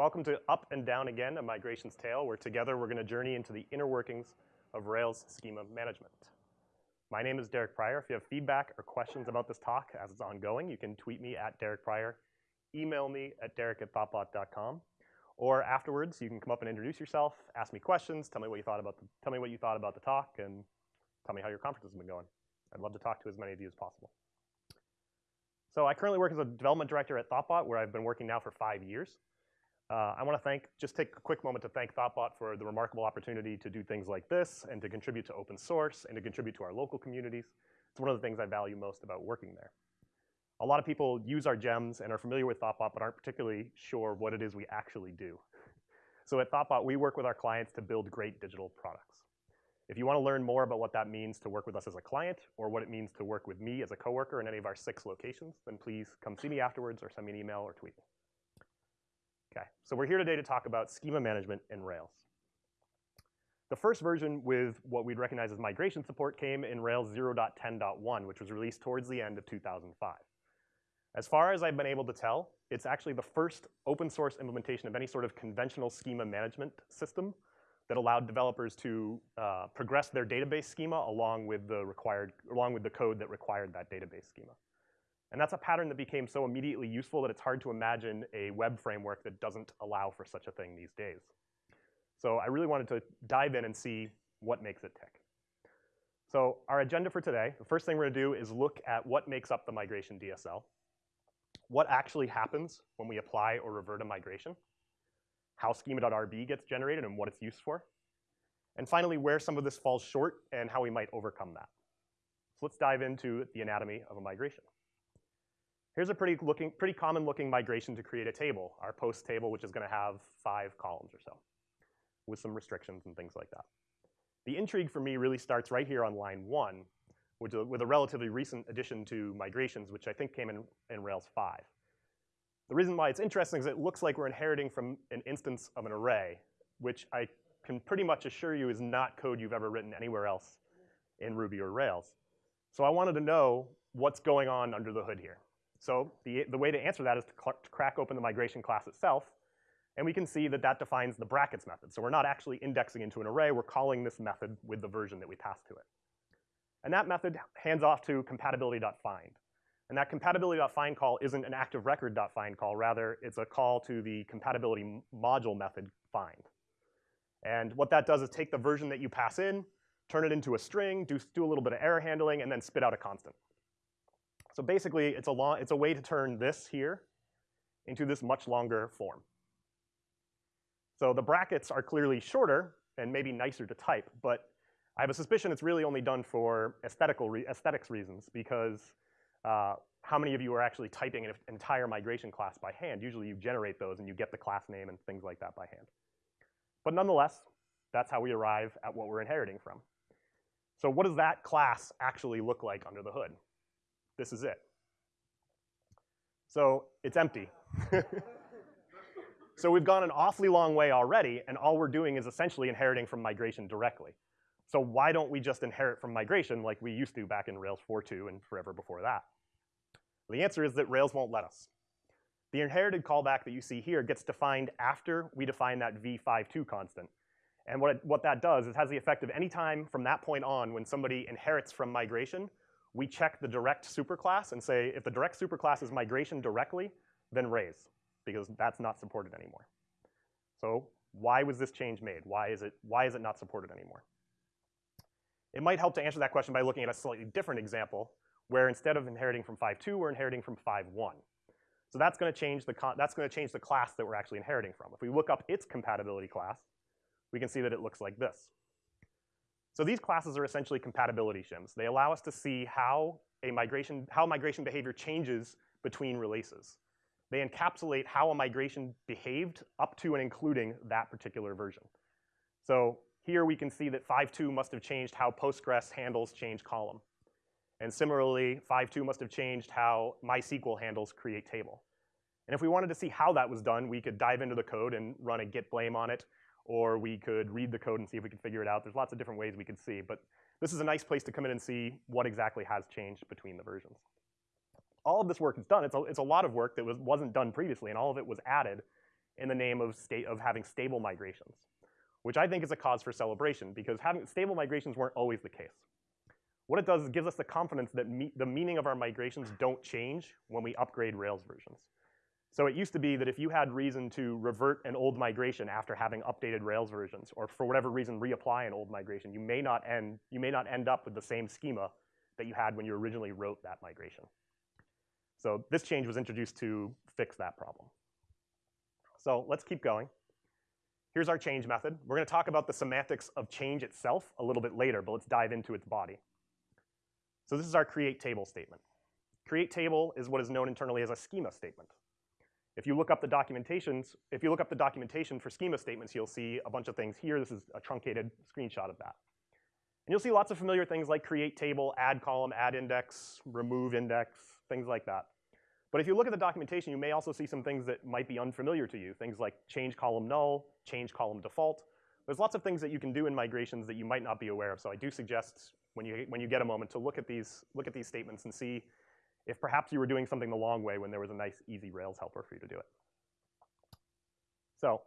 Welcome to Up and Down Again, a Migration's Tale, where together we're gonna journey into the inner workings of Rails schema management. My name is Derek Prior. If you have feedback or questions about this talk as it's ongoing, you can tweet me at Derek Prior, email me at derek at derek@thoughtbot.com, or afterwards, you can come up and introduce yourself, ask me questions, tell me what you thought about the, tell me what you thought about the talk, and tell me how your conference has been going. I'd love to talk to as many of you as possible. So I currently work as a development director at Thoughtbot, where I've been working now for five years. Uh, I want to thank, just take a quick moment to thank Thoughtbot for the remarkable opportunity to do things like this and to contribute to open source and to contribute to our local communities. It's one of the things I value most about working there. A lot of people use our gems and are familiar with Thoughtbot, but aren't particularly sure what it is we actually do. So at Thoughtbot, we work with our clients to build great digital products. If you want to learn more about what that means to work with us as a client or what it means to work with me as a coworker in any of our six locations, then please come see me afterwards or send me an email or tweet me. Okay, so we're here today to talk about schema management in Rails. The first version with what we'd recognize as migration support came in Rails 0.10.1, which was released towards the end of 2005. As far as I've been able to tell, it's actually the first open source implementation of any sort of conventional schema management system that allowed developers to uh, progress their database schema along with the required, along with the code that required that database schema. And that's a pattern that became so immediately useful that it's hard to imagine a web framework that doesn't allow for such a thing these days. So I really wanted to dive in and see what makes it tick. So our agenda for today, the first thing we're gonna do is look at what makes up the migration DSL, what actually happens when we apply or revert a migration, how schema.rb gets generated and what it's used for, and finally, where some of this falls short and how we might overcome that. So let's dive into the anatomy of a migration. Here's a pretty, looking, pretty common looking migration to create a table, our post table, which is gonna have five columns or so, with some restrictions and things like that. The intrigue for me really starts right here on line one, which, with a relatively recent addition to migrations, which I think came in, in Rails 5. The reason why it's interesting is it looks like we're inheriting from an instance of an array, which I can pretty much assure you is not code you've ever written anywhere else in Ruby or Rails. So I wanted to know what's going on under the hood here. So the, the way to answer that is to, to crack open the migration class itself, and we can see that that defines the brackets method. So we're not actually indexing into an array, we're calling this method with the version that we pass to it. And that method hands off to compatibility.find. And that compatibility.find call isn't an active record.find call, rather it's a call to the compatibility module method find. And what that does is take the version that you pass in, turn it into a string, do, do a little bit of error handling, and then spit out a constant. So basically, it's a, long, it's a way to turn this here into this much longer form. So the brackets are clearly shorter and maybe nicer to type, but I have a suspicion it's really only done for aesthetical re aesthetics reasons because uh, how many of you are actually typing an entire migration class by hand? Usually you generate those and you get the class name and things like that by hand. But nonetheless, that's how we arrive at what we're inheriting from. So what does that class actually look like under the hood? This is it. So it's empty. so we've gone an awfully long way already, and all we're doing is essentially inheriting from migration directly. So why don't we just inherit from migration like we used to back in Rails 4.2 and forever before that? The answer is that Rails won't let us. The inherited callback that you see here gets defined after we define that v52 constant. And what, it, what that does is has the effect of any time from that point on when somebody inherits from migration, we check the direct superclass and say if the direct superclass is migration directly, then raise, because that's not supported anymore. So why was this change made? Why is it, why is it not supported anymore? It might help to answer that question by looking at a slightly different example where instead of inheriting from 5.2, we're inheriting from 5.1. So that's going to change the that's going to change the class that we're actually inheriting from. If we look up its compatibility class, we can see that it looks like this. So these classes are essentially compatibility shims. They allow us to see how a migration how migration behavior changes between releases. They encapsulate how a migration behaved up to and including that particular version. So here we can see that 5.2 must have changed how Postgres handles change column. And similarly, 5.2 must have changed how MySQL handles create table. And if we wanted to see how that was done, we could dive into the code and run a git blame on it, or we could read the code and see if we could figure it out. There's lots of different ways we could see, but this is a nice place to come in and see what exactly has changed between the versions. All of this work is done. It's a, it's a lot of work that was, wasn't done previously, and all of it was added in the name of, state, of having stable migrations, which I think is a cause for celebration because having stable migrations weren't always the case. What it does is gives us the confidence that me the meaning of our migrations don't change when we upgrade Rails versions. So it used to be that if you had reason to revert an old migration after having updated Rails versions, or for whatever reason reapply an old migration, you may not end, you may not end up with the same schema that you had when you originally wrote that migration. So this change was introduced to fix that problem. So let's keep going. Here's our change method. We're gonna talk about the semantics of change itself a little bit later, but let's dive into its body. So this is our create table statement. Create table is what is known internally as a schema statement. If you look up the documentations, if you look up the documentation for schema statements, you'll see a bunch of things here. This is a truncated screenshot of that. And you'll see lots of familiar things like create table, add column, add index, remove index, things like that. But if you look at the documentation, you may also see some things that might be unfamiliar to you, things like change column null, change column default. There's lots of things that you can do in migrations that you might not be aware of. So I do suggest when you, when you get a moment to look at these, look at these statements and see if perhaps you were doing something the long way when there was a nice, easy Rails helper for you to do it. So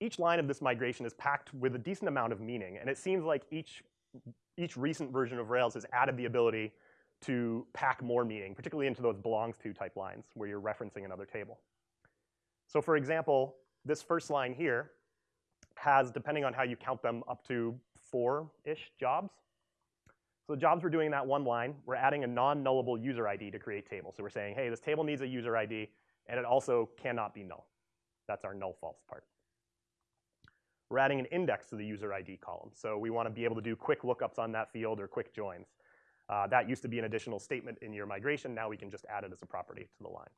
each line of this migration is packed with a decent amount of meaning, and it seems like each, each recent version of Rails has added the ability to pack more meaning, particularly into those belongs to type lines where you're referencing another table. So for example, this first line here has, depending on how you count them, up to four-ish jobs. So the jobs we're doing in that one line, we're adding a non-nullable user ID to create table. So we're saying, hey, this table needs a user ID, and it also cannot be null. That's our null false part. We're adding an index to the user ID column. So we want to be able to do quick lookups on that field or quick joins. Uh, that used to be an additional statement in your migration. Now we can just add it as a property to the line.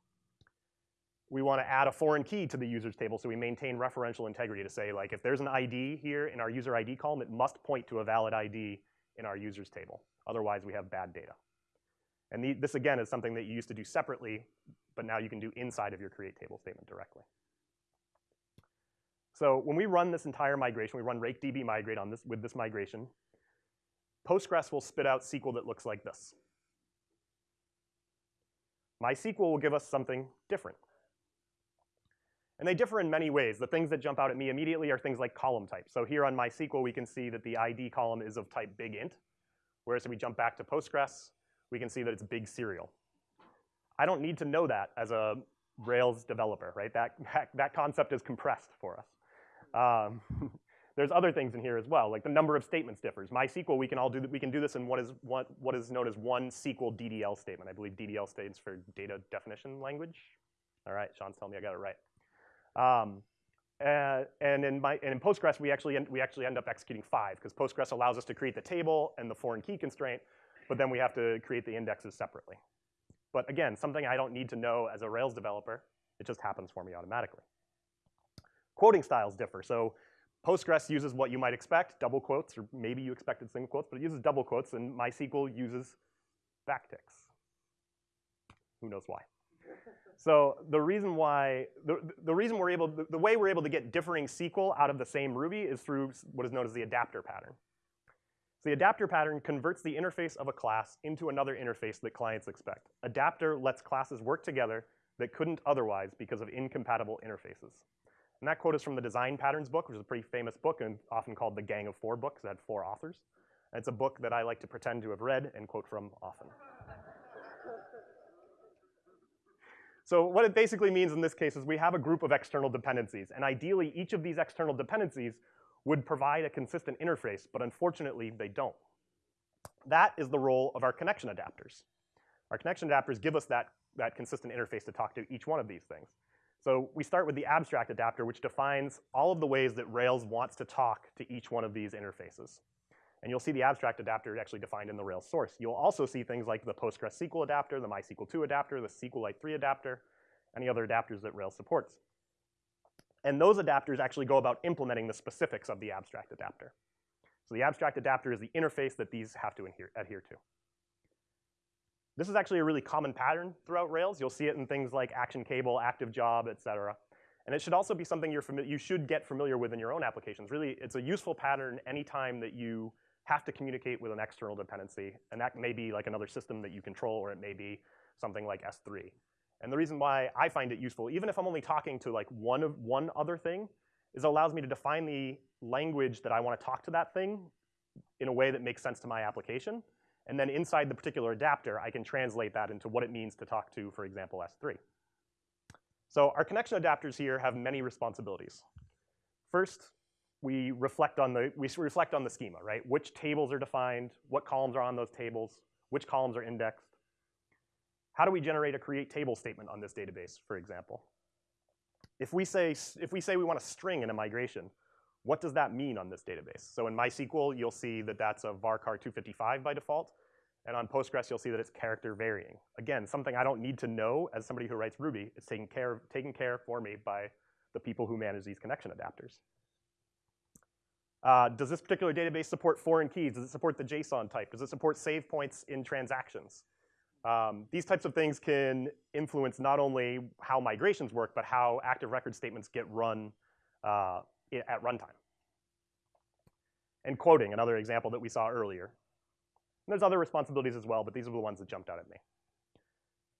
We want to add a foreign key to the users table so we maintain referential integrity to say like if there's an ID here in our user ID column, it must point to a valid ID in our users table. Otherwise, we have bad data. And the, this, again, is something that you used to do separately, but now you can do inside of your create table statement directly. So when we run this entire migration, we run rake db migrate on this, with this migration, Postgres will spit out SQL that looks like this. MySQL will give us something different. And they differ in many ways. The things that jump out at me immediately are things like column type. So here on MySQL, we can see that the ID column is of type big int, whereas if we jump back to Postgres, we can see that it's big serial. I don't need to know that as a Rails developer, right? That, that, that concept is compressed for us. Um, there's other things in here as well, like the number of statements differs. MySQL, we can all do we can do this in what is what what is known as one SQL DDL statement. I believe DDL stands for data definition language. All right, Sean's telling me I got it right. Um, uh, and in my and in Postgres, we actually end, we actually end up executing five because Postgres allows us to create the table and the foreign key constraint, but then we have to create the indexes separately. But again, something I don't need to know as a Rails developer. It just happens for me automatically. Quoting styles differ. So Postgres uses what you might expect, double quotes, or maybe you expected single quotes, but it uses double quotes, and MySQL uses backticks. Who knows why? So the reason why, the, the reason we're able, the, the way we're able to get differing SQL out of the same Ruby is through what is known as the adapter pattern. So the adapter pattern converts the interface of a class into another interface that clients expect. Adapter lets classes work together that couldn't otherwise because of incompatible interfaces. And that quote is from the Design Patterns book, which is a pretty famous book and often called the Gang of Four book it had four authors. And it's a book that I like to pretend to have read and quote from often. So what it basically means in this case is we have a group of external dependencies, and ideally each of these external dependencies would provide a consistent interface, but unfortunately they don't. That is the role of our connection adapters. Our connection adapters give us that, that consistent interface to talk to each one of these things. So we start with the abstract adapter, which defines all of the ways that Rails wants to talk to each one of these interfaces. And you'll see the abstract adapter actually defined in the Rails source. You'll also see things like the PostgreSQL adapter, the MySQL 2 adapter, the SQLite 3 adapter, any other adapters that Rails supports. And those adapters actually go about implementing the specifics of the abstract adapter. So the abstract adapter is the interface that these have to adhere, adhere to. This is actually a really common pattern throughout Rails. You'll see it in things like action cable, active job, et cetera. And it should also be something you're you should get familiar with in your own applications. Really, it's a useful pattern anytime that you have to communicate with an external dependency. And that may be like another system that you control, or it may be something like S3. And the reason why I find it useful, even if I'm only talking to like one of one other thing, is it allows me to define the language that I want to talk to that thing in a way that makes sense to my application. And then inside the particular adapter, I can translate that into what it means to talk to, for example, S3. So our connection adapters here have many responsibilities. First, we reflect on the we reflect on the schema, right? Which tables are defined, what columns are on those tables, which columns are indexed. How do we generate a create table statement on this database, for example? If we say if we say we want a string in a migration, what does that mean on this database? So in MySQL, you'll see that that's a varchar 255 by default. And on Postgres, you'll see that it's character varying. Again, something I don't need to know as somebody who writes Ruby. It's taken care, taken care for me by the people who manage these connection adapters. Uh, does this particular database support foreign keys? Does it support the JSON type? Does it support save points in transactions? Um, these types of things can influence not only how migrations work, but how active record statements get run uh, at runtime. And quoting, another example that we saw earlier. And there's other responsibilities as well, but these are the ones that jumped out at me.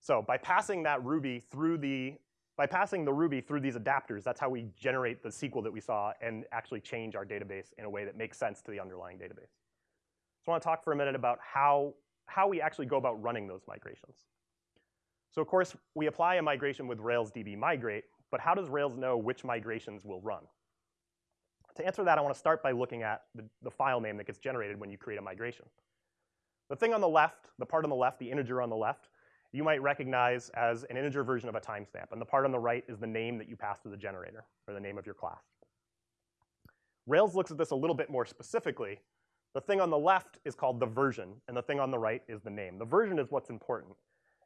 So by passing that Ruby through the by passing the Ruby through these adapters, that's how we generate the SQL that we saw and actually change our database in a way that makes sense to the underlying database. So I want to talk for a minute about how, how we actually go about running those migrations. So of course, we apply a migration with Rails DB migrate, but how does Rails know which migrations will run? To answer that, I want to start by looking at the, the file name that gets generated when you create a migration. The thing on the left, the part on the left, the integer on the left, you might recognize as an integer version of a timestamp. And the part on the right is the name that you pass to the generator, or the name of your class. Rails looks at this a little bit more specifically. The thing on the left is called the version, and the thing on the right is the name. The version is what's important.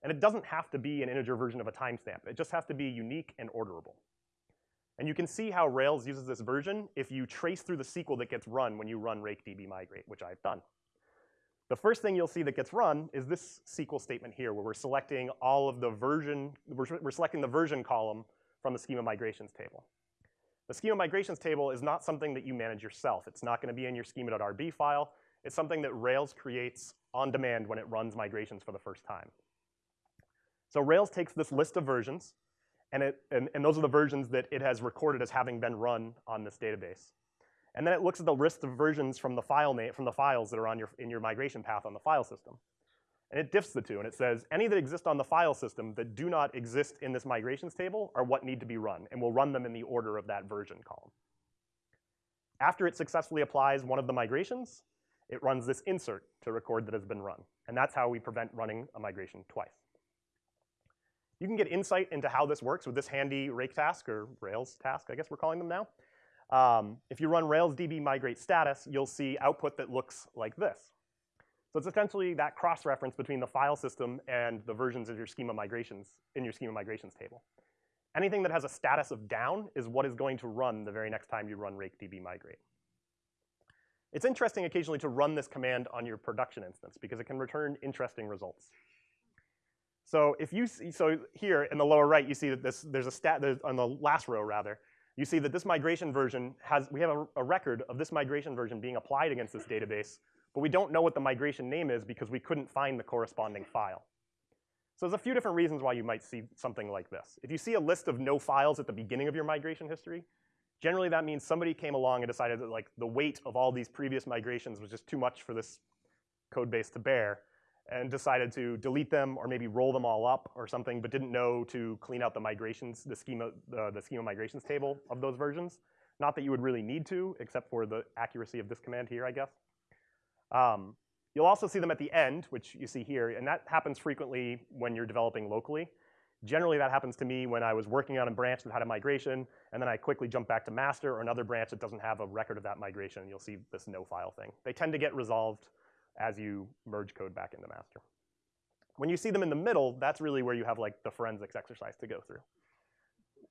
And it doesn't have to be an integer version of a timestamp. It just has to be unique and orderable. And you can see how Rails uses this version if you trace through the SQL that gets run when you run rakedb migrate, which I've done. The first thing you'll see that gets run is this SQL statement here, where we're selecting all of the version, we're, we're selecting the version column from the schema migrations table. The schema migrations table is not something that you manage yourself. It's not going to be in your schema.rb file. It's something that Rails creates on demand when it runs migrations for the first time. So Rails takes this list of versions, and, it, and, and those are the versions that it has recorded as having been run on this database. And then it looks at the list of versions from the file name, from the files that are on your, in your migration path on the file system. And it diffs the two, and it says any that exist on the file system that do not exist in this migrations table are what need to be run, and we'll run them in the order of that version column. After it successfully applies one of the migrations, it runs this insert to record that has been run. And that's how we prevent running a migration twice. You can get insight into how this works with this handy rake task, or Rails task, I guess we're calling them now. Um, if you run Rails DB migrate status, you'll see output that looks like this. So it's essentially that cross-reference between the file system and the versions of your schema migrations in your schema migrations table. Anything that has a status of down is what is going to run the very next time you run rake db migrate. It's interesting occasionally to run this command on your production instance because it can return interesting results. So if you see, so here in the lower right, you see that this there's a stat there's, on the last row rather, you see that this migration version has, we have a, a, record of this migration version being applied against this database, but we don't know what the migration name is because we couldn't find the corresponding file. So there's a few different reasons why you might see something like this. If you see a list of no files at the beginning of your migration history, generally that means somebody came along and decided that like the weight of all these previous migrations was just too much for this code base to bear, and decided to delete them or maybe roll them all up or something, but didn't know to clean out the migrations, the schema, the, the schema migrations table of those versions. Not that you would really need to, except for the accuracy of this command here, I guess. Um, you'll also see them at the end, which you see here, and that happens frequently when you're developing locally. Generally, that happens to me when I was working on a branch that had a migration, and then I quickly jump back to master or another branch that doesn't have a record of that migration, and you'll see this no file thing. They tend to get resolved as you merge code back into master. When you see them in the middle, that's really where you have like the forensics exercise to go through.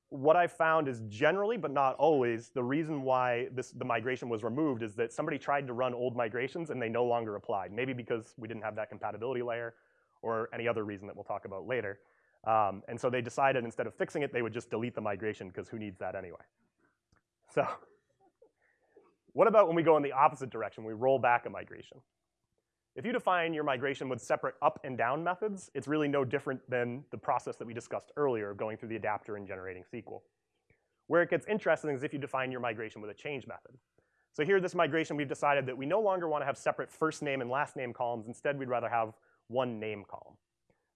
What I've found is generally, but not always, the reason why this, the migration was removed is that somebody tried to run old migrations and they no longer applied. Maybe because we didn't have that compatibility layer or any other reason that we'll talk about later. Um, and so they decided instead of fixing it, they would just delete the migration because who needs that anyway? So what about when we go in the opposite direction, we roll back a migration? If you define your migration with separate up and down methods, it's really no different than the process that we discussed earlier of going through the adapter and generating SQL. Where it gets interesting is if you define your migration with a change method. So here, this migration, we've decided that we no longer want to have separate first name and last name columns. Instead, we'd rather have one name column.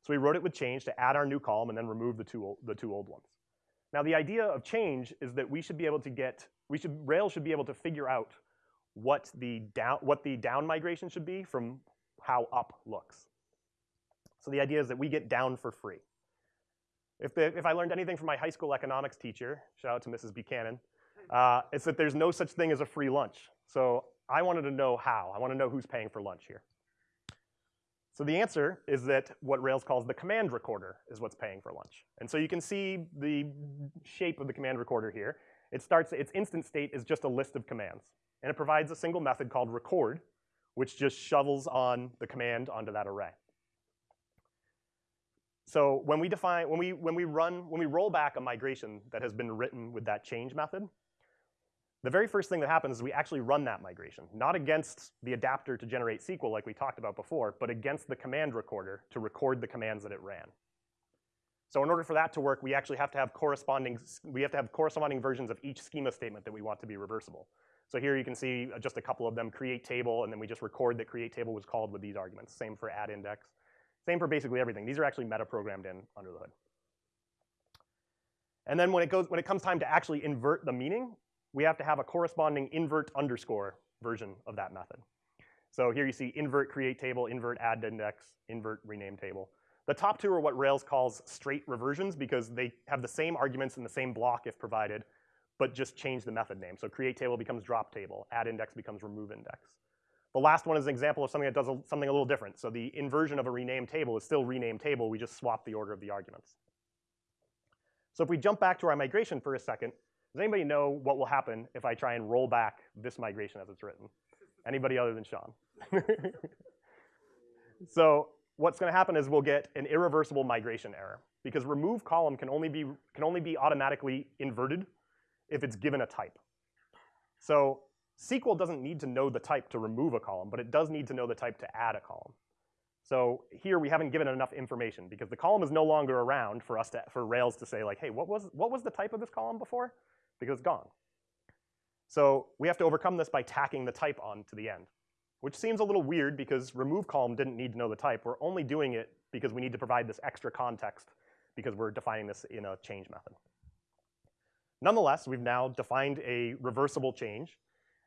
So we wrote it with change to add our new column and then remove the two, the two old ones. Now, the idea of change is that we should be able to get, we should, Rails should be able to figure out what the down, what the down migration should be from how up looks. So the idea is that we get down for free. If, the, if I learned anything from my high school economics teacher, shout out to Mrs. Buchanan, uh, it's that there's no such thing as a free lunch. So I wanted to know how. I want to know who's paying for lunch here. So the answer is that what Rails calls the command recorder is what's paying for lunch. And so you can see the shape of the command recorder here. It starts, its instant state is just a list of commands. And it provides a single method called record, which just shovels on the command onto that array. So when we define, when we, when we run, when we roll back a migration that has been written with that change method, the very first thing that happens is we actually run that migration, not against the adapter to generate SQL like we talked about before, but against the command recorder to record the commands that it ran. So in order for that to work, we actually have to have corresponding, we have to have corresponding versions of each schema statement that we want to be reversible. So here you can see uh, just a couple of them, create table, and then we just record that create table was called with these arguments. Same for add index. Same for basically everything. These are actually meta-programmed in under the hood. And then when it, goes, when it comes time to actually invert the meaning, we have to have a corresponding invert underscore version of that method. So here you see invert create table, invert add index, invert rename table. The top two are what Rails calls straight reversions because they have the same arguments in the same block if provided, but just change the method name. So create table becomes drop table, add index becomes remove index. The last one is an example of something that does a, something a little different. So the inversion of a rename table is still rename table, we just swap the order of the arguments. So if we jump back to our migration for a second, does anybody know what will happen if I try and roll back this migration as it's written? Anybody other than Sean? so what's going to happen is we'll get an irreversible migration error because remove column can only be can only be automatically inverted if it's given a type. So SQL doesn't need to know the type to remove a column, but it does need to know the type to add a column. So here we haven't given enough information because the column is no longer around for us to, for Rails to say like, hey, what was, what was the type of this column before? Because it's gone. So we have to overcome this by tacking the type on to the end, which seems a little weird because remove column didn't need to know the type. We're only doing it because we need to provide this extra context because we're defining this in a change method. Nonetheless, we've now defined a reversible change.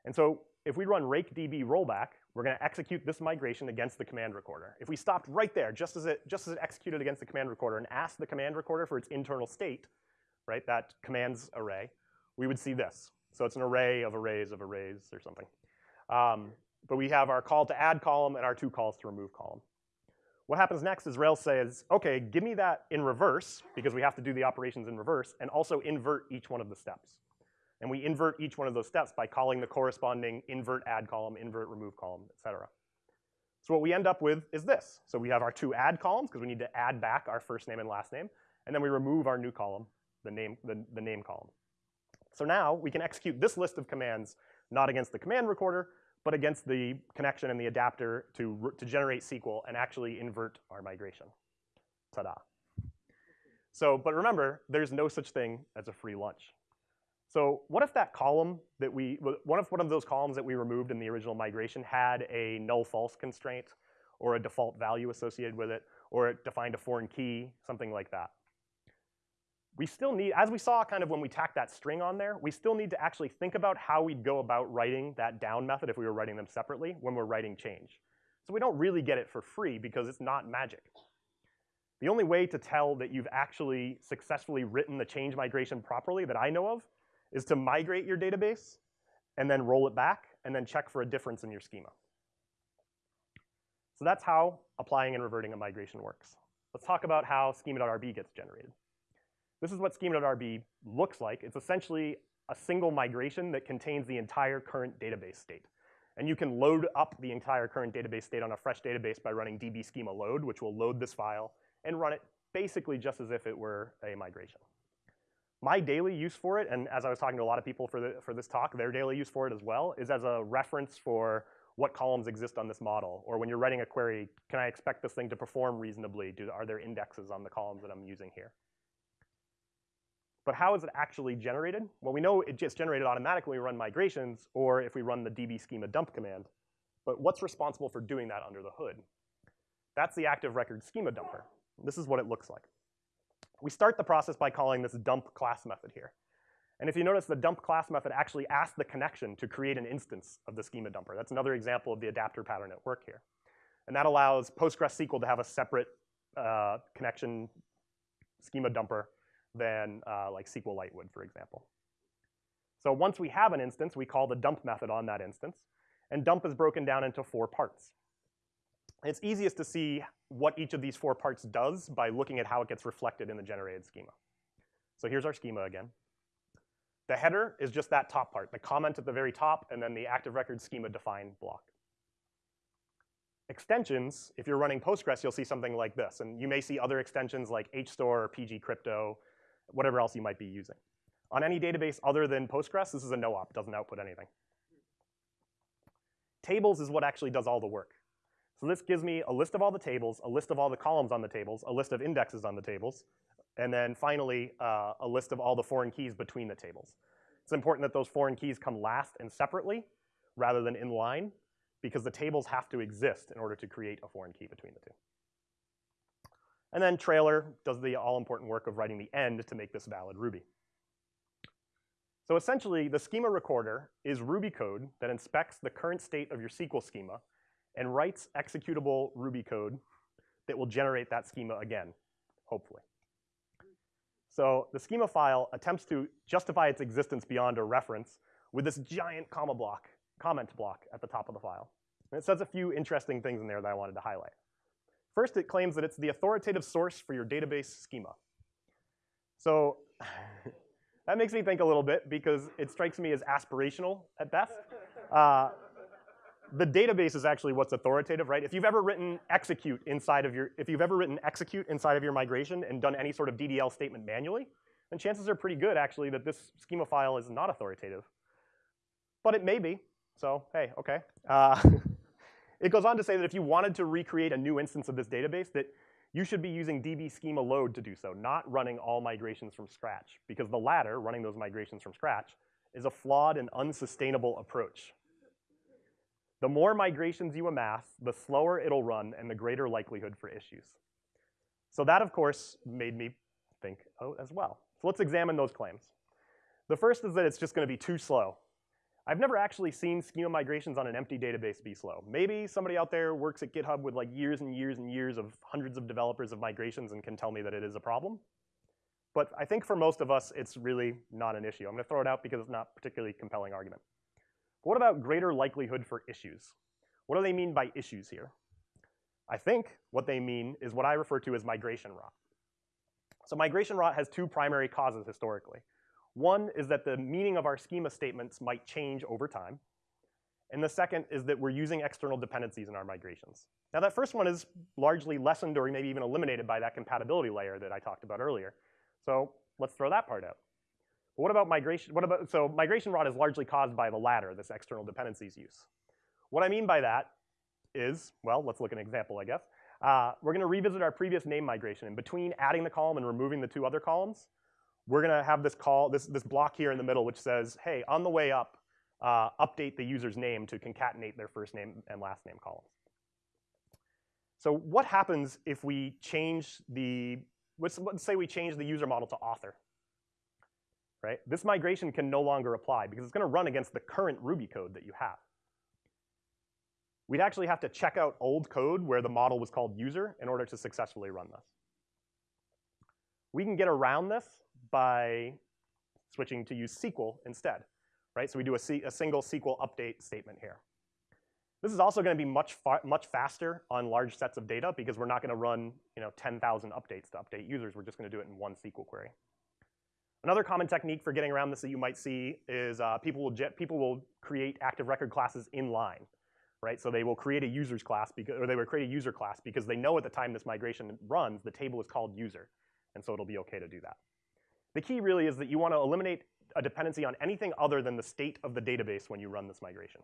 And so if we run rake db rollback, we're going to execute this migration against the command recorder. If we stopped right there, just as it just as it executed against the command recorder and asked the command recorder for its internal state, right, that commands array, we would see this. So it's an array of arrays of arrays or something. Um, but we have our call to add column and our two calls to remove column. What happens next is Rails says, okay, give me that in reverse, because we have to do the operations in reverse, and also invert each one of the steps. And we invert each one of those steps by calling the corresponding invert add column, invert remove column, et cetera. So what we end up with is this. So we have our two add columns, because we need to add back our first name and last name, and then we remove our new column, the name, the, the name column. So now we can execute this list of commands not against the command recorder, but against the connection and the adapter to, to generate SQL and actually invert our migration. Ta-da. So, but remember, there's no such thing as a free lunch. So what if that column that we, what if one of those columns that we removed in the original migration had a null false constraint or a default value associated with it, or it defined a foreign key, something like that? We still need, as we saw kind of when we tacked that string on there, we still need to actually think about how we'd go about writing that down method if we were writing them separately when we're writing change. So we don't really get it for free because it's not magic. The only way to tell that you've actually successfully written the change migration properly that I know of is to migrate your database and then roll it back and then check for a difference in your schema. So that's how applying and reverting a migration works. Let's talk about how schema.rb gets generated. This is what schema.rb looks like. It's essentially a single migration that contains the entire current database state. And you can load up the entire current database state on a fresh database by running db schema load, which will load this file and run it basically just as if it were a migration. My daily use for it, and as I was talking to a lot of people for, the, for this talk, their daily use for it as well, is as a reference for what columns exist on this model? Or when you're writing a query, can I expect this thing to perform reasonably? Do, are there indexes on the columns that I'm using here? But how is it actually generated? Well, we know it gets generated automatically when we run migrations or if we run the db schema dump command. But what's responsible for doing that under the hood? That's the active record schema dumper. This is what it looks like. We start the process by calling this dump class method here. And if you notice, the dump class method actually asks the connection to create an instance of the schema dumper. That's another example of the adapter pattern at work here. And that allows PostgreSQL to have a separate uh, connection schema dumper than uh, like SQLite would, for example. So once we have an instance, we call the dump method on that instance. And dump is broken down into four parts. It's easiest to see what each of these four parts does by looking at how it gets reflected in the generated schema. So here's our schema again. The header is just that top part, the comment at the very top, and then the active record schema define block. Extensions, if you're running Postgres, you'll see something like this. And you may see other extensions like HStore or PG Crypto, whatever else you might be using. On any database other than Postgres, this is a no-op, doesn't output anything. Tables is what actually does all the work. So this gives me a list of all the tables, a list of all the columns on the tables, a list of indexes on the tables, and then finally, uh, a list of all the foreign keys between the tables. It's important that those foreign keys come last and separately rather than in line because the tables have to exist in order to create a foreign key between the two. And then trailer does the all-important work of writing the end to make this valid Ruby. So essentially, the schema recorder is Ruby code that inspects the current state of your SQL schema and writes executable Ruby code that will generate that schema again, hopefully. So the schema file attempts to justify its existence beyond a reference with this giant comma block, comment block at the top of the file. And it says a few interesting things in there that I wanted to highlight. First, it claims that it's the authoritative source for your database schema. So that makes me think a little bit because it strikes me as aspirational at best. Uh, the database is actually what's authoritative, right? If you've ever written execute inside of your, if you've ever written execute inside of your migration and done any sort of DDL statement manually, then chances are pretty good actually that this schema file is not authoritative. But it may be, so hey, okay. Uh, it goes on to say that if you wanted to recreate a new instance of this database, that you should be using db schema load to do so, not running all migrations from scratch, because the latter, running those migrations from scratch, is a flawed and unsustainable approach. The more migrations you amass, the slower it'll run and the greater likelihood for issues. So that, of course, made me think oh, as well. So let's examine those claims. The first is that it's just going to be too slow. I've never actually seen schema migrations on an empty database be slow. Maybe somebody out there works at GitHub with like years and years and years of hundreds of developers of migrations and can tell me that it is a problem. But I think for most of us, it's really not an issue. I'm going to throw it out because it's not a particularly compelling argument. What about greater likelihood for issues? What do they mean by issues here? I think what they mean is what I refer to as migration rot. So migration rot has two primary causes historically. One is that the meaning of our schema statements might change over time. And the second is that we're using external dependencies in our migrations. Now that first one is largely lessened or maybe even eliminated by that compatibility layer that I talked about earlier. So let's throw that part out. But what about migration? What about, so migration rot is largely caused by the latter, this external dependencies use. What I mean by that is, well, let's look at an example, I guess. Uh, we're going to revisit our previous name migration. And between adding the column and removing the two other columns, we're going to have this call, this, this block here in the middle, which says, hey, on the way up, uh, update the user's name to concatenate their first name and last name columns. So what happens if we change the, let's, let's say we change the user model to author right? This migration can no longer apply because it's going to run against the current Ruby code that you have. We'd actually have to check out old code where the model was called user in order to successfully run this. We can get around this by switching to use SQL instead, right? So we do a, a single SQL update statement here. This is also going to be much, much faster on large sets of data because we're not going to run you know, 10,000 updates to update users. We're just going to do it in one SQL query. Another common technique for getting around this that you might see is uh, people, will people will create active record classes in line, right? So they will create a users class, because, or they will create a user class because they know at the time this migration runs, the table is called user, and so it'll be okay to do that. The key really is that you want to eliminate a dependency on anything other than the state of the database when you run this migration.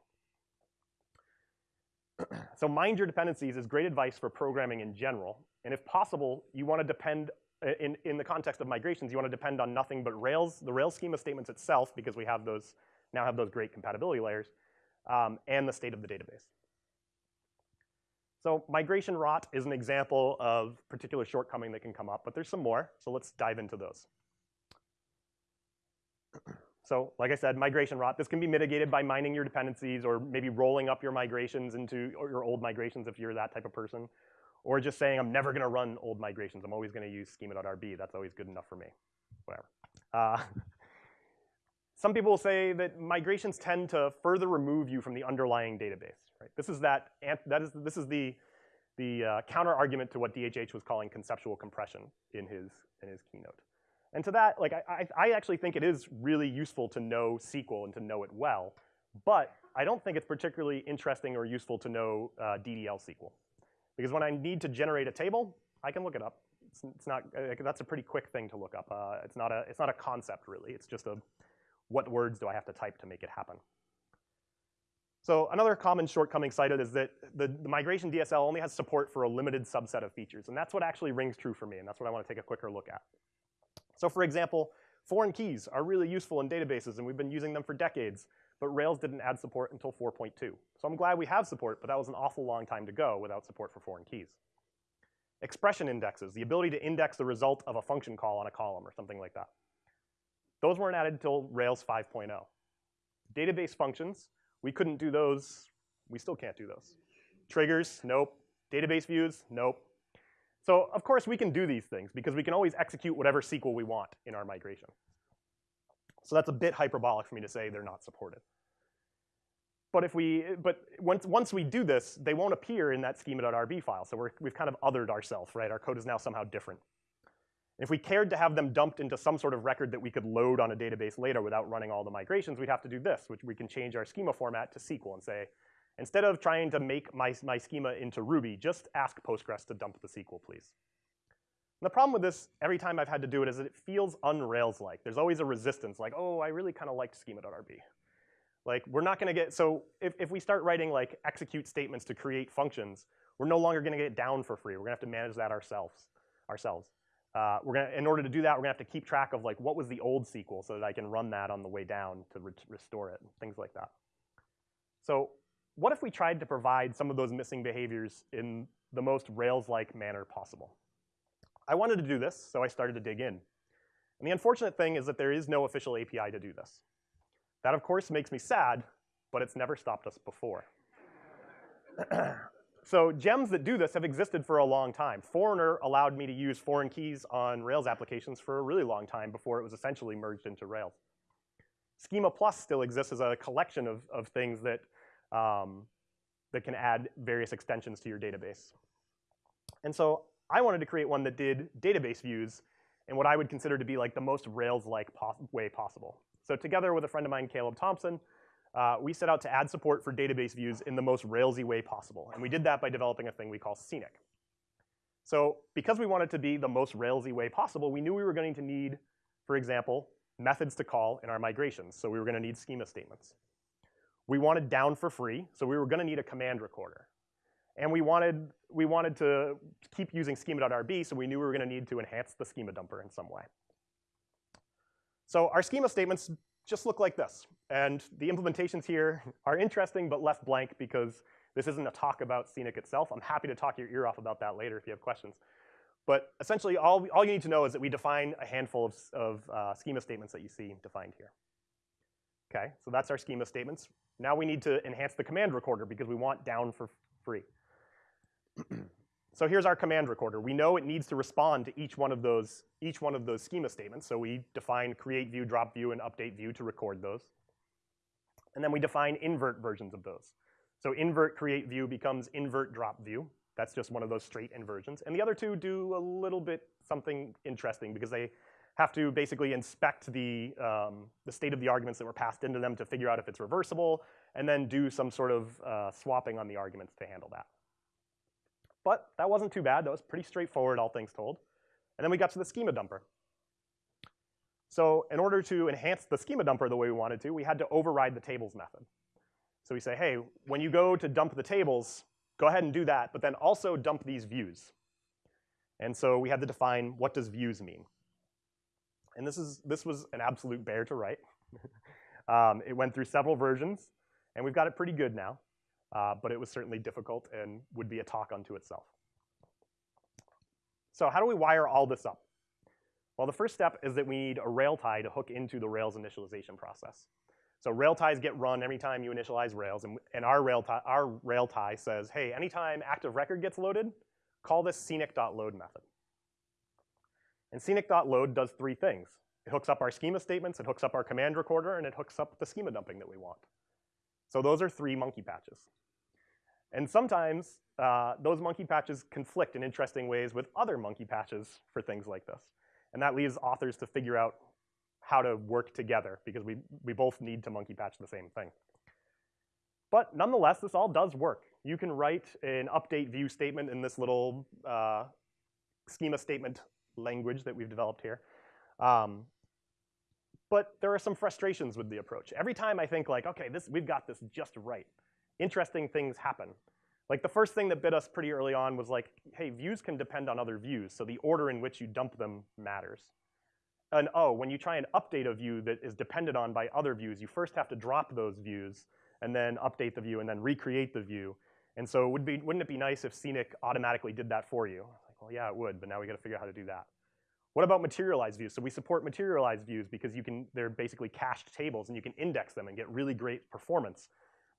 so mind your dependencies is great advice for programming in general. And if possible, you want to depend, uh, in, in the context of migrations, you want to depend on nothing but Rails, the Rails schema statements itself, because we have those, now have those great compatibility layers, um, and the state of the database. So migration rot is an example of particular shortcoming that can come up, but there's some more, so let's dive into those. So like I said, migration rot, this can be mitigated by mining your dependencies or maybe rolling up your migrations into your old migrations if you're that type of person. Or just saying, I'm never gonna run old migrations. I'm always gonna use schema.rb. That's always good enough for me, whatever. Uh, some people will say that migrations tend to further remove you from the underlying database. Right? This is that, that is, this is the, the uh, counter argument to what DHH was calling conceptual compression in his, in his keynote. And to that, like I, I actually think it is really useful to know SQL and to know it well, but I don't think it's particularly interesting or useful to know uh, DDL SQL. Because when I need to generate a table, I can look it up. It's, it's not, uh, that's a pretty quick thing to look up. Uh, it's, not a, it's not a concept really, it's just a, what words do I have to type to make it happen. So another common shortcoming cited is that the, the, migration DSL only has support for a limited subset of features, and that's what actually rings true for me, and that's what I want to take a quicker look at. So for example, foreign keys are really useful in databases and we've been using them for decades, but Rails didn't add support until 4.2. So I'm glad we have support, but that was an awful long time to go without support for foreign keys. Expression indexes, the ability to index the result of a function call on a column or something like that. Those weren't added until Rails 5.0. Database functions, we couldn't do those. We still can't do those. Triggers, nope. Database views, nope. So of course we can do these things because we can always execute whatever SQL we want in our migration. So that's a bit hyperbolic for me to say they're not supported. But if we, but once, once we do this, they won't appear in that schema.rb file. So we're, we've kind of othered ourselves, right? Our code is now somehow different. If we cared to have them dumped into some sort of record that we could load on a database later without running all the migrations, we'd have to do this, which we can change our schema format to SQL and say, Instead of trying to make my, my schema into Ruby, just ask Postgres to dump the SQL, please. And the problem with this, every time I've had to do it, is that it feels un-Rails-like. There's always a resistance, like, oh, I really kind of liked schema.rb. Like, we're not going to get, so if, if we start writing like execute statements to create functions, we're no longer going to get it down for free. We're going to have to manage that ourselves. ourselves. Uh, we're gonna, in order to do that, we're to have to keep track of like what was the old SQL so that I can run that on the way down to re restore it, things like that. So what if we tried to provide some of those missing behaviors in the most Rails-like manner possible? I wanted to do this, so I started to dig in. And the unfortunate thing is that there is no official API to do this. That, of course, makes me sad, but it's never stopped us before. so gems that do this have existed for a long time. Foreigner allowed me to use foreign keys on Rails applications for a really long time before it was essentially merged into Rails. Schema Plus still exists as a collection of, of things that um, that can add various extensions to your database. And so I wanted to create one that did database views in what I would consider to be like the most Rails-like pos way possible. So together with a friend of mine, Caleb Thompson, uh, we set out to add support for database views in the most Railsy way possible. And we did that by developing a thing we call Scenic. So because we wanted to be the most Railsy way possible, we knew we were going to need, for example, methods to call in our migrations. So we were going to need schema statements. We wanted down for free, so we were going to need a command recorder. And we wanted, we wanted to keep using schema.rb, so we knew we were going to need to enhance the schema dumper in some way. So our schema statements just look like this. And the implementations here are interesting but left blank because this isn't a talk about Scenic itself. I'm happy to talk your ear off about that later if you have questions. But essentially, all, all you need to know is that we define a handful of, of uh, schema statements that you see defined here. Okay, so that's our schema statements. Now we need to enhance the command recorder because we want down for free. so here's our command recorder. We know it needs to respond to each one of those each one of those schema statements. So we define create view, drop view, and update view to record those. And then we define invert versions of those. So invert create view becomes invert drop view. That's just one of those straight inversions. And the other two do a little bit something interesting because they have to basically inspect the, um, the state of the arguments that were passed into them to figure out if it's reversible, and then do some sort of uh, swapping on the arguments to handle that. But that wasn't too bad. That was pretty straightforward, all things told. And then we got to the schema dumper. So in order to enhance the schema dumper the way we wanted to, we had to override the tables method. So we say, hey, when you go to dump the tables, go ahead and do that, but then also dump these views. And so we had to define what does views mean. And this, is, this was an absolute bear to write. um, it went through several versions, and we've got it pretty good now. Uh, but it was certainly difficult and would be a talk unto itself. So how do we wire all this up? Well, the first step is that we need a Railtie to hook into the Rails initialization process. So Railties get run every time you initialize Rails, and, and our, Railtie, our Railtie says, hey, anytime active record gets loaded, call this scenic.load method. And scenic.load does three things. It hooks up our schema statements, it hooks up our command recorder, and it hooks up the schema dumping that we want. So those are three monkey patches. And sometimes uh, those monkey patches conflict in interesting ways with other monkey patches for things like this. And that leaves authors to figure out how to work together because we, we both need to monkey patch the same thing. But nonetheless, this all does work. You can write an update view statement in this little uh, schema statement language that we've developed here. Um, but there are some frustrations with the approach. Every time I think like, okay, this, we've got this just right, interesting things happen. Like the first thing that bit us pretty early on was like, hey, views can depend on other views, so the order in which you dump them matters. And oh, when you try and update a view that is dependent on by other views, you first have to drop those views and then update the view and then recreate the view. And so would be, wouldn't it be nice if Scenic automatically did that for you? Well, yeah, it would, but now we gotta figure out how to do that. What about materialized views? So we support materialized views because you can, they're basically cached tables and you can index them and get really great performance.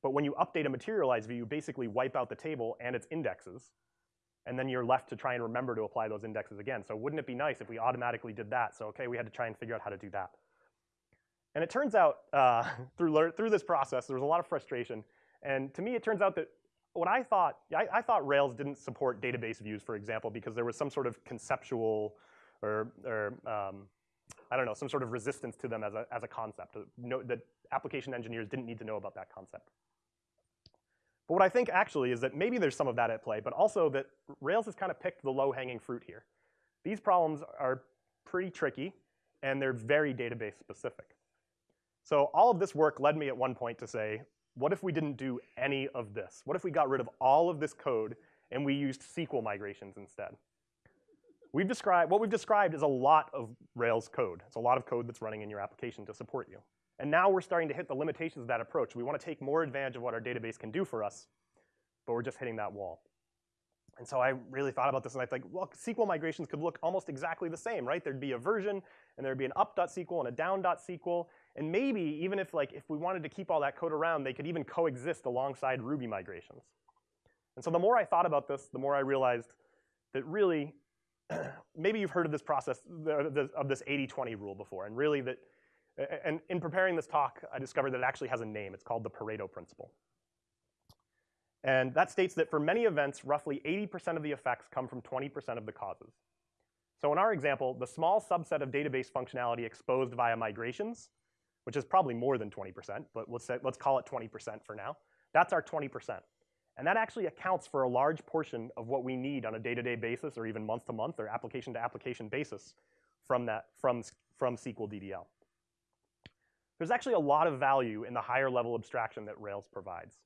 But when you update a materialized view, you basically wipe out the table and its indexes. And then you're left to try and remember to apply those indexes again. So wouldn't it be nice if we automatically did that? So okay, we had to try and figure out how to do that. And it turns out uh, through, through this process, there was a lot of frustration. And to me, it turns out that what I thought, I, I, thought Rails didn't support database views, for example, because there was some sort of conceptual or, or um, I don't know, some sort of resistance to them as a, as a concept. No, that application engineers didn't need to know about that concept. But what I think actually is that maybe there's some of that at play, but also that Rails has kind of picked the low-hanging fruit here. These problems are pretty tricky, and they're very database specific. So all of this work led me at one point to say, what if we didn't do any of this? What if we got rid of all of this code and we used SQL migrations instead? We've described, what we've described is a lot of Rails code. It's a lot of code that's running in your application to support you. And now we're starting to hit the limitations of that approach. We want to take more advantage of what our database can do for us, but we're just hitting that wall. And so I really thought about this and I think, well, SQL migrations could look almost exactly the same, right? There'd be a version and there'd be an up.sql and a down.sql. And maybe even if like if we wanted to keep all that code around, they could even coexist alongside Ruby migrations. And so the more I thought about this, the more I realized that really, maybe you've heard of this process, of this 80-20 rule before, and really that and in preparing this talk, I discovered that it actually has a name. It's called the Pareto principle. And that states that for many events, roughly 80% of the effects come from 20% of the causes. So in our example, the small subset of database functionality exposed via migrations, which is probably more than 20%, but let's, say, let's call it 20% for now, that's our 20%. And that actually accounts for a large portion of what we need on a day-to-day -day basis or even month-to-month -month or application-to-application -application basis from, that, from, from SQL DDL. There's actually a lot of value in the higher level abstraction that Rails provides.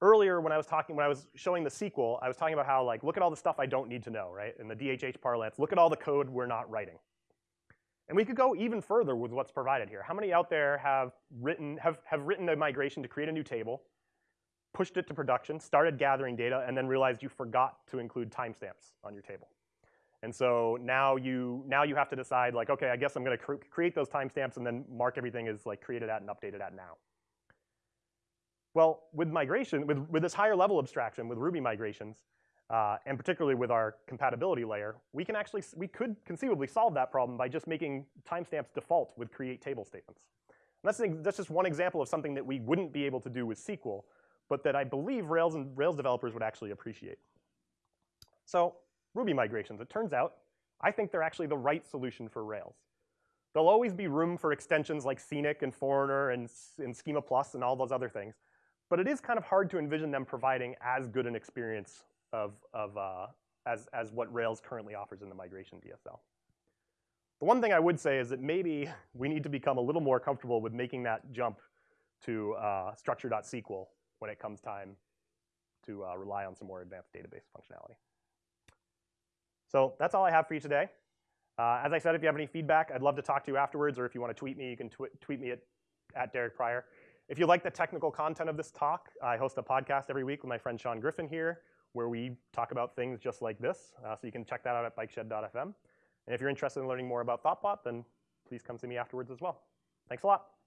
Earlier, when I was talking, when I was showing the SQL, I was talking about how like, look at all the stuff I don't need to know, right? In the DHH parlance, look at all the code we're not writing. And we could go even further with what's provided here. How many out there have written, have, have written a migration to create a new table, pushed it to production, started gathering data, and then realized you forgot to include timestamps on your table? And so now you, now you have to decide like, okay, I guess I'm gonna cr create those timestamps and then mark everything as like created at and updated at now. Well, with migration, with, with this higher level abstraction, with Ruby migrations, uh, and particularly with our compatibility layer, we can actually, we could conceivably solve that problem by just making timestamps default with create table statements. And that's, that's just one example of something that we wouldn't be able to do with SQL, but that I believe Rails and Rails developers would actually appreciate. So Ruby migrations. It turns out, I think they're actually the right solution for Rails. There'll always be room for extensions like Scenic and Foreigner and, and Schema Plus and all those other things. But it is kind of hard to envision them providing as good an experience of, of, uh, as, as what Rails currently offers in the migration DSL. The one thing I would say is that maybe we need to become a little more comfortable with making that jump to uh, structure.sql when it comes time to uh, rely on some more advanced database functionality. So that's all I have for you today. Uh, as I said, if you have any feedback, I'd love to talk to you afterwards, or if you want to tweet me, you can tw tweet me at, at Derek Prior. If you like the technical content of this talk, I host a podcast every week with my friend Sean Griffin here, where we talk about things just like this. Uh, so you can check that out at bikeshed.fm. And if you're interested in learning more about ThoughtBot, then please come see me afterwards as well. Thanks a lot.